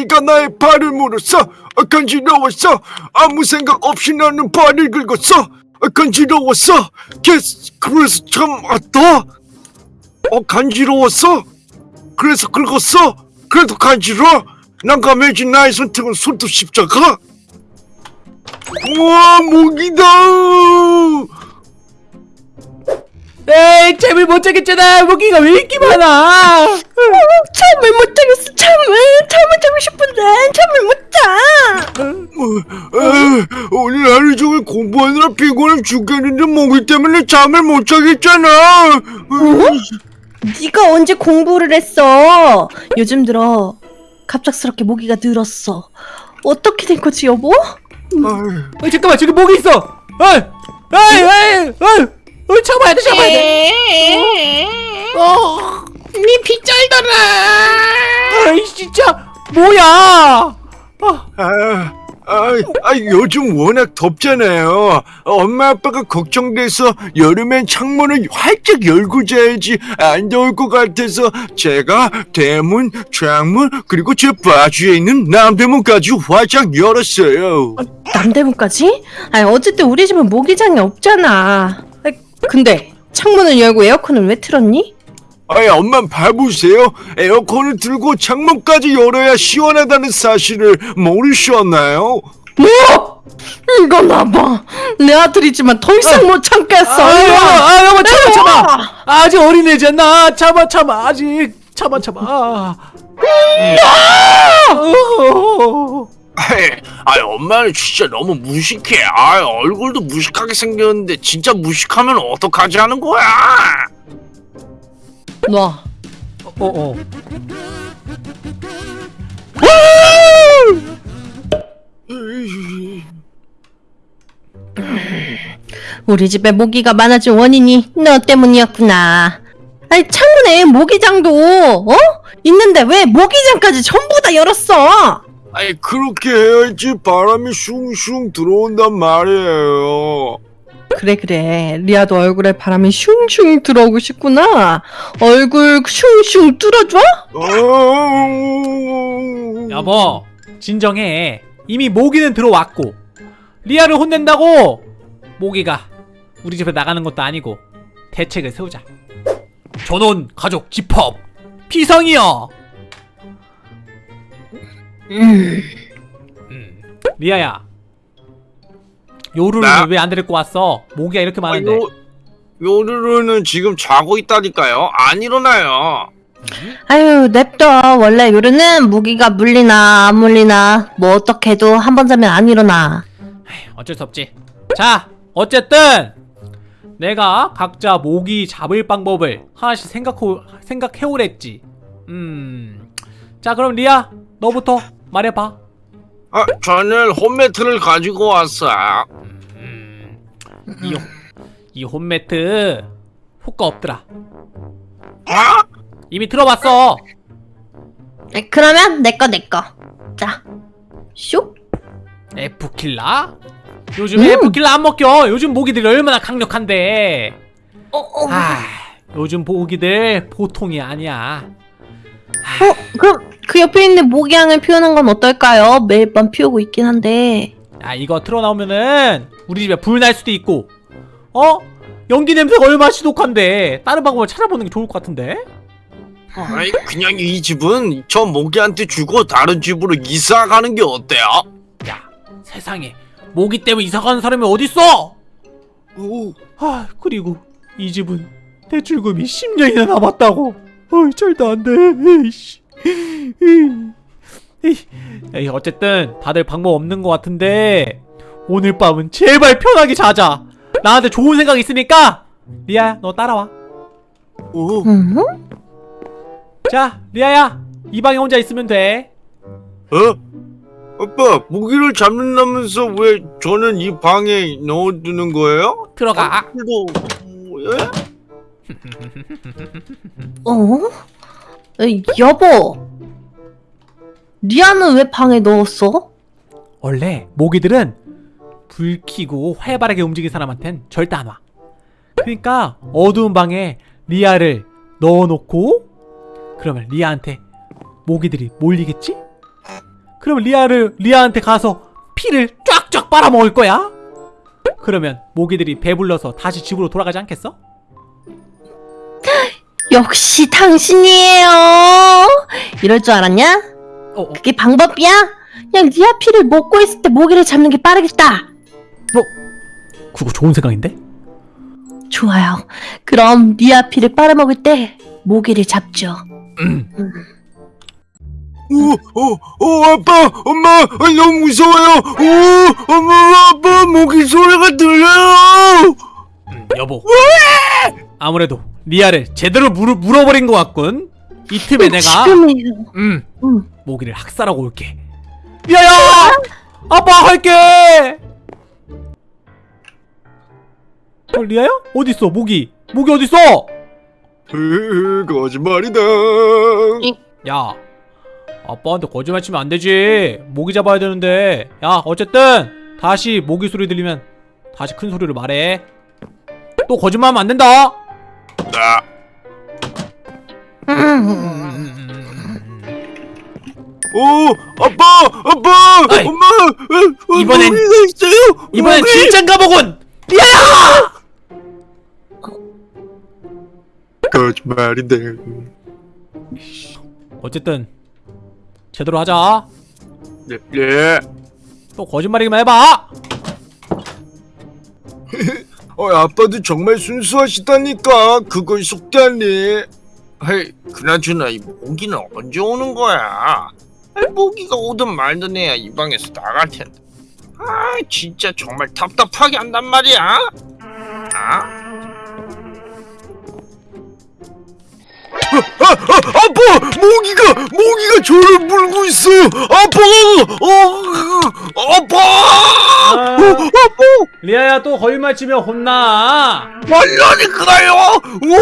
모기가 나의 발을 물었어. 아, 간지러웠어. 아무 생각 없이 나는 발을 긁었어. 아, 간지러웠어. 그래서, 참 아따? 어 간지러웠어? 그래서 긁었어? 그래도 간지러워 난감해진 나의 선택은 손톱 십자가? 우와 모기다 에이 잠을 못 자겠잖아 모기가 왜 이렇게 많아 잠을 못 자겠어 잠을 잠을 자고 싶은데 잠을 못 자. 어, 에, 오늘 하루 종일 공부하느라 피곤해 죽겠는데 모기 때문에 잠을 못 자겠잖아. 어? 네가 언제 공부를 했어? 요즘 들어 갑작스럽게 모기가 늘었어. 어떻게 된 거지 여보? 어이 잠깐만 저기 모기 있어 어이 어이 어이 어이 잡아야 돼돼 어, 니 빗잘더라 아이 진짜 뭐야 아, 아, 아, 아, 요즘 워낙 덥잖아요. 엄마 아빠가 걱정돼서 여름엔 창문을 활짝 열고 자야지 안 더울 것 같아서 제가 대문, 창문 그리고 제 바지에 있는 남대문까지 활짝 열었어요. 남대문까지? 아니 어쨌든 우리 집은 모기장이 없잖아. 근데 창문을 열고 에어컨을 왜 틀었니? 아이 엄마 봐보세요. 에어컨을 틀고 창문까지 열어야 시원하다는 사실을 모르셨나요? 뭐? 이거 나봐. 내 아들이지만 더 이상 못 참겠어. 아 여보 아 여보 참아 참아! 아직 어린애잖아 참아 참아 아직 참아 참아 아. 어. 아이, 아이 엄마는 진짜 너무 무식해 아 얼굴도 무식하게 생겼는데 진짜 무식하면 어떡하지 하는 거야 놔. 어, 어. 우리 집에 모기가 많아진 원인이 너 때문이었구나. 아니 창문에 모기장도 어? 있는데 왜 모기장까지 전부 다 열었어? 아이 그렇게 해야지 바람이 슝슝 들어온단 말이에요. 그래 그래. 리아도 얼굴에 바람이 슝슝 들어오고 싶구나. 얼굴 슝슝 뚫어줘? 어... 여보 진정해. 이미 모기는 들어왔고. 리아를 혼낸다고. 모기가 우리 집에 나가는 것도 아니고 대책을 세우자. 전원 가족 집합. 비상이야 음. 음. 리아야. 요루를 나? 왜안 데리고 왔어? 모기가 이렇게 많은데. 요, 요르르는 지금 자고 있다니까요. 안 일어나요. 아유 냅둬. 원래 요르는 모기가 물리나 안 물리나 뭐 어떻게 해도 한 번 자면 안 일어나. 어쩔 수 없지. 자 어쨌든 내가 각자 모기 잡을 방법을 하나씩 생각해, 생각해오랬지. 음 자 그럼 리아 너부터 말해봐 아 저는 홈매트를 가지고 왔어 음, 이, 이 홈매트 효과 없더라 아? 이미 들어봤어 에, 그러면 내꺼 내꺼. 자, 슉. F킬라? 요즘 음. F킬라 안 먹겨 요즘 모기들이 얼마나 강력한데 어, 어. 아 요즘 모기들 보통이 아니야 어, 그럼 그 옆에 있는 모기향을 피우는 건 어떨까요? 매일 밤 피우고 있긴 한데. 야 이거 틀어나오면은 우리 집에 불 날 수도 있고. 어? 연기 냄새가 얼마나 지독한데. 다른 방법을 찾아보는 게 좋을 것 같은데. 아이 그냥 이 집은 저 모기한테 주고 다른 집으로 이사 가는 게 어때요? 야 세상에. 모기 때문에 이사 가는 사람이 어딨어? 오, 아 그리고 이 집은 대출금이 10년이나 남았다고. 어이 절대 안돼 어쨌든 다들 방법 없는 것 같은데 오늘 밤은 제발 편하게 자자 나한테 좋은 생각 있으니까 리아야 너 따라와 오. 음? 자 리아야 이 방에 혼자 있으면 돼 어? 아빠 모기를 잡는다면서 왜 저는 이 방에 넣어두는 거예요? 들어가 이거 예? 어? 에이, 여보. 리아는 왜 방에 넣었어? 원래 모기들은 불 켜고 활발하게 움직이는 사람한텐 절대 안 와. 그러니까 어두운 방에 리아를 넣어놓고 그러면 리아한테 모기들이 몰리겠지? 그럼 리아를 리아한테 가서 피를 쫙쫙 빨아먹을 거야? 그러면 모기들이 배불러서 다시 집으로 돌아가지 않겠어? 역시 당신이에요. 이럴 줄 알았냐? 어, 어, 그게 방법이야? 그냥 리아 피를 먹고 있을 때 모기를 잡는 게 빠르겠다. 그거 좋은 생각인데? 좋아요. 그럼 리아 피를 빨아먹을 때 모기를 잡죠. 음. 오, 어, 어, 아빠, 엄마, 아, 너무 무서워요. 오, 엄마, 아빠, 모기 소리가 들려요. 음, 여보. 아무래도 리아를 제대로 물어, 물어버린 것 같군. 이 틈에 내가 지금이요. 음 음. 모기를 학살하고 올게. 리아야, 아빠 할게. 어, 리아야? 어디 있어? 모기. 모기 어디 있어? 으, 거짓말이다. 야, 아빠한테 거짓말 치면 안 되지. 모기 잡아야 되는데. 야, 어쨌든 다시 모기 소리 들리면 다시 큰 소리로 말해. 또 거짓말하면 안 된다. 나 음. 오, 아빠, 아빠, 어이, 엄마, 어, 어, 이번엔- 모기가 있어요. 이번엔 모기. 진짠가 보군. 리아야! 거짓말인데. 어쨌든 제대로 하자. 네, 네. 또 거짓말이기만 해봐. 어, 아빠도 정말 순수하시다니까. 그걸 속다니. 헤이, 그나저나 이 모기는 언제 오는 거야? 아이, 모기가 오든 말든 해야 이 방에서 나갈 텐데. 아, 진짜 정말 답답하게 한단 말이야. 아? 아, 아, 아빠, 모기가, 모기가 저를 물고 있어. 아빠, 어, 아빠, 어, 아빠. 리아야 또 거짓말 치면 혼나. 말라니까요! 오!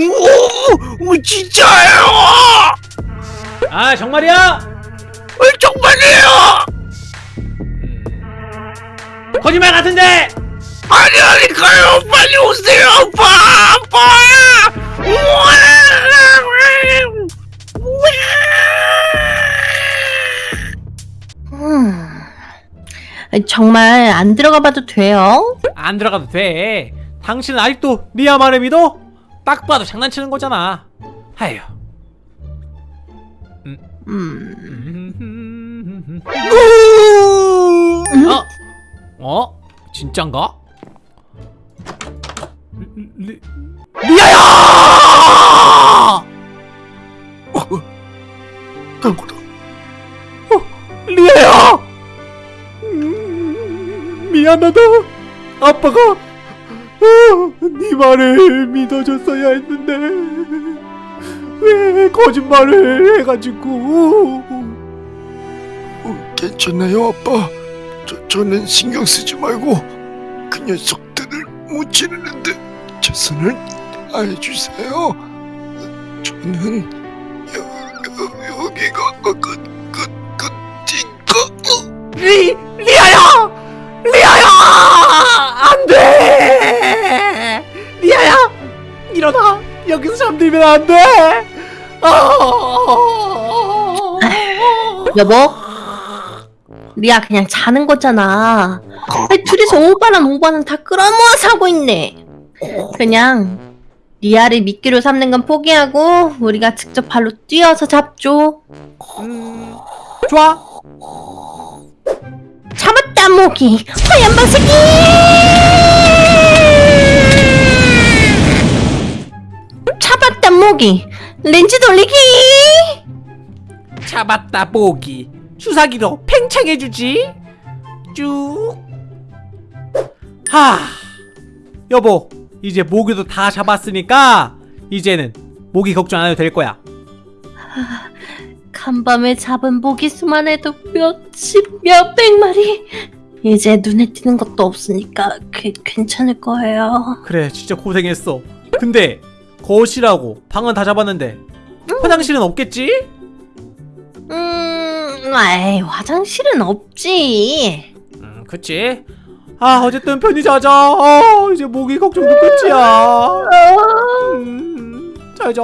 오! 오! 진짜예요! 아 정말이야? 어, 정말이에요! 거짓말 같은데. 아니라니까요! 빨리 오세요, 아빠! 아빠! 우와! 정말 안 들어가 봐도 돼요? 안 들어가도 돼. 당신은 아직도 리아 말을 믿어? 딱 봐도 장난치는 거잖아. 하유. 음. 어? 어? 진짠가? 리, 리아야! 아무 미안하다. 아빠가 어, 네 말을 믿어줬어야 했는데 왜 거짓말을 해가지고 어, 괜찮아요, 아빠. 저, 저는 신경 쓰지 말고 그 녀석들을 못 지르는데 최선을 다해주세요. 저는 여, 여, 여기가 그, 그, 끝인가? 리리 잠들면 안 돼! 아! 여보? 리아 그냥 자는 거잖아. 아니, 둘이서 오바란 오바는 다 끌어모아서 하고 있네. 그냥 리아를 미끼로 삼는 건 포기하고 우리가 직접 발로 뛰어서 잡죠. 음, 좋아. 잡았다 모기 하얀 방새끼 모기 렌즈 돌리기 잡았다 보기. 주사기로 팽창해주지. 쭉. 하. 여보, 이제 모기도 다 잡았으니까 이제는 모기 걱정 안 해도 될 거야. 간밤에 잡은 모기 수만 해도 몇십 몇백 마리 이제 눈에 띄는 것도 없으니까 그, 괜찮을 거예요 그래, 진짜 고생했어. 근데 거실하고 방은 다 잡았는데 화장실은 없겠지? 음 아이 화장실은 없지 음, 그치. 아, 어쨌든 편히 자자. 어, 이제 모기 걱정도 끝이야. 음, 잘 자.